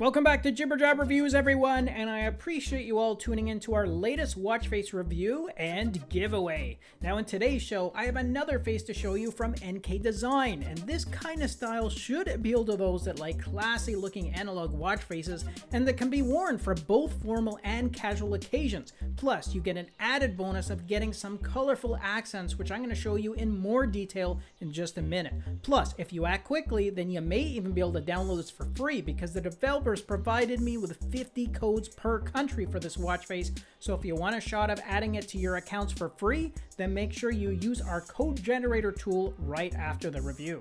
Welcome back to Jibber Jab Reviews, everyone, and I appreciate you all tuning in to our latest watch face review and giveaway. Now, in today's show, I have another face to show you from NK Design, and this kind of style should appeal to those that like classy looking analog watch faces and that can be worn for both formal and casual occasions. Plus, you get an added bonus of getting some colorful accents, which I'm going to show you in more detail in just a minute. Plus, if you act quickly, then you may even be able to download this for free because the developer developers provided me with 50 codes per country for this watch face, so if you want a shot of adding it to your accounts for free, then make sure you use our code generator tool right after the review.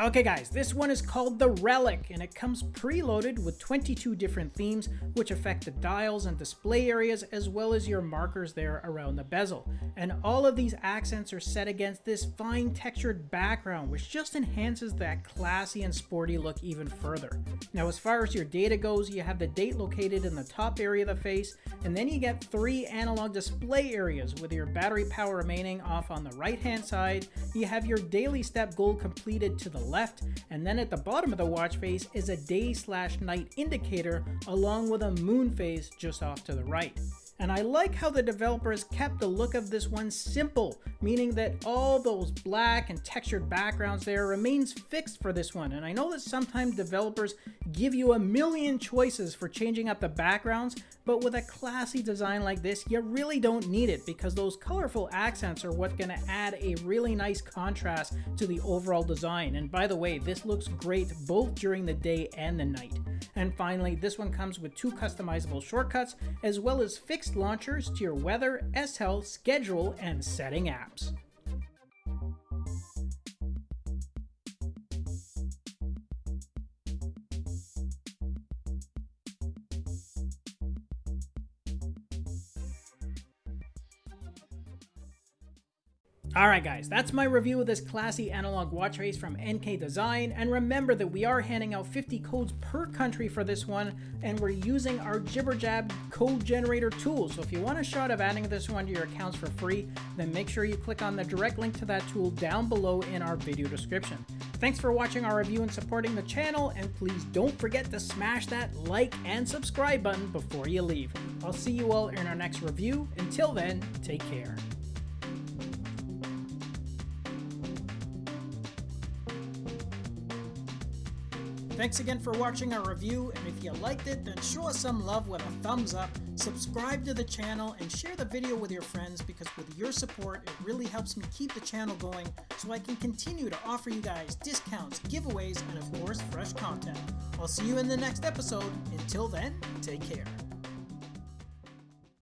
Okay guys, this one is called the Relic and it comes preloaded with 22 different themes which affect the dials and display areas as well as your markers there around the bezel. And all of these accents are set against this fine textured background which just enhances that classy and sporty look even further. Now as far as your data goes, you have the date located in the top area of the face and then you get three analog display areas with your battery power remaining off on the right hand side. You have your daily step goal completed to the left, and then at the bottom of the watch face is a day slash night indicator along with a moon phase just off to the right. And I like how the developers kept the look of this one simple, meaning that all those black and textured backgrounds there remains fixed for this one. And I know that sometimes developers give you a million choices for changing up the backgrounds, but with a classy design like this, you really don't need it because those colorful accents are what's going to add a really nice contrast to the overall design. And by the way, this looks great both during the day and the night. And finally, this one comes with two customizable shortcuts, as well as fixed launchers to your weather, S-Health, schedule, and setting apps. Alright guys, that's my review of this classy analog watch face from NK Design, and remember that we are handing out 50 codes per country for this one, and we're using our Jibberjab code generator tool, so if you want a shot of adding this one to your accounts for free, then make sure you click on the direct link to that tool down below in our video description. Thanks for watching our review and supporting the channel, and please don't forget to smash that like and subscribe button before you leave. I'll see you all in our next review. Until then, take care. Thanks again for watching our review, and if you liked it, then show us some love with a thumbs up, subscribe to the channel, and share the video with your friends because with your support, it really helps me keep the channel going so I can continue to offer you guys discounts, giveaways, and of course, fresh content. I'll see you in the next episode. Until then, take care.